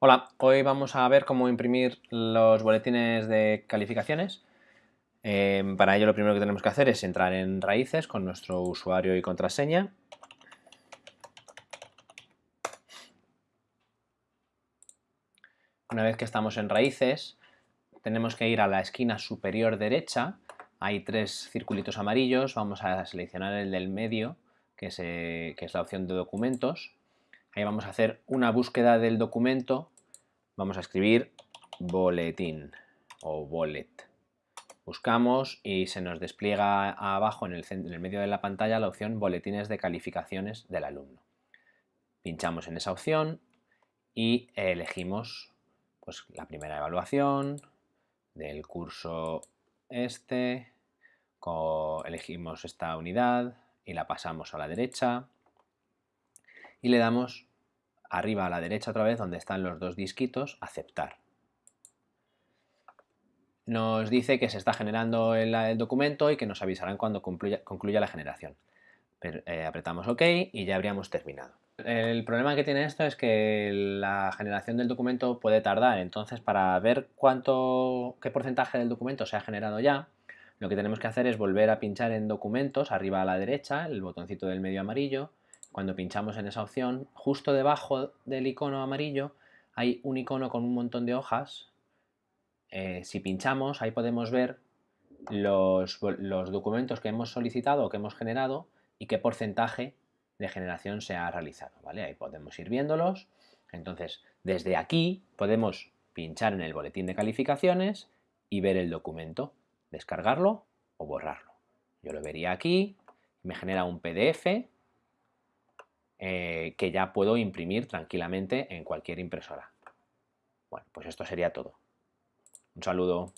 Hola, hoy vamos a ver cómo imprimir los boletines de calificaciones. Eh, para ello lo primero que tenemos que hacer es entrar en Raíces con nuestro usuario y contraseña. Una vez que estamos en Raíces, tenemos que ir a la esquina superior derecha. Hay tres circulitos amarillos, vamos a seleccionar el del medio, que que es la opción de documentos Ahí vamos a hacer una búsqueda del documento. Vamos a escribir boletín o bolet. Buscamos y se nos despliega abajo en el, medio de la pantalla la opción boletines de calificaciones del alumno. Pinchamos en esa opción y elegimos pues, la primera evaluación del curso este, elegimos esta unidad y la pasamos a la derecha y le damos arriba a la derecha otra vez donde están los dos disquitos, aceptar. Nos dice que se está generando el, documento y que nos avisarán cuando concluya, la generación. Eh, apretamos OK y ya habríamos terminado. El problema que tiene esto es que la generación del documento puede tardar, entonces para ver cuánto, qué porcentaje del documento se ha generado ya, lo que tenemos que hacer es volver a pinchar en documentos, arriba a la derecha, el botoncito del medio amarillo, cuando pinchamos en esa opción, justo debajo del icono amarillo hay un icono con un montón de hojas. Eh, si pinchamos, ahí podemos ver los, documentos que hemos solicitado o que hemos generado y qué porcentaje de generación se ha realizado. ¿vale? Ahí podemos ir viéndolos. Entonces, desde aquí podemos pinchar en el boletín de calificaciones y ver el documento, descargarlo o borrarlo. Yo lo vería aquí, me genera un PDF eh, que ya puedo imprimir tranquilamente en cualquier impresora. Bueno, pues esto sería todo. Un saludo.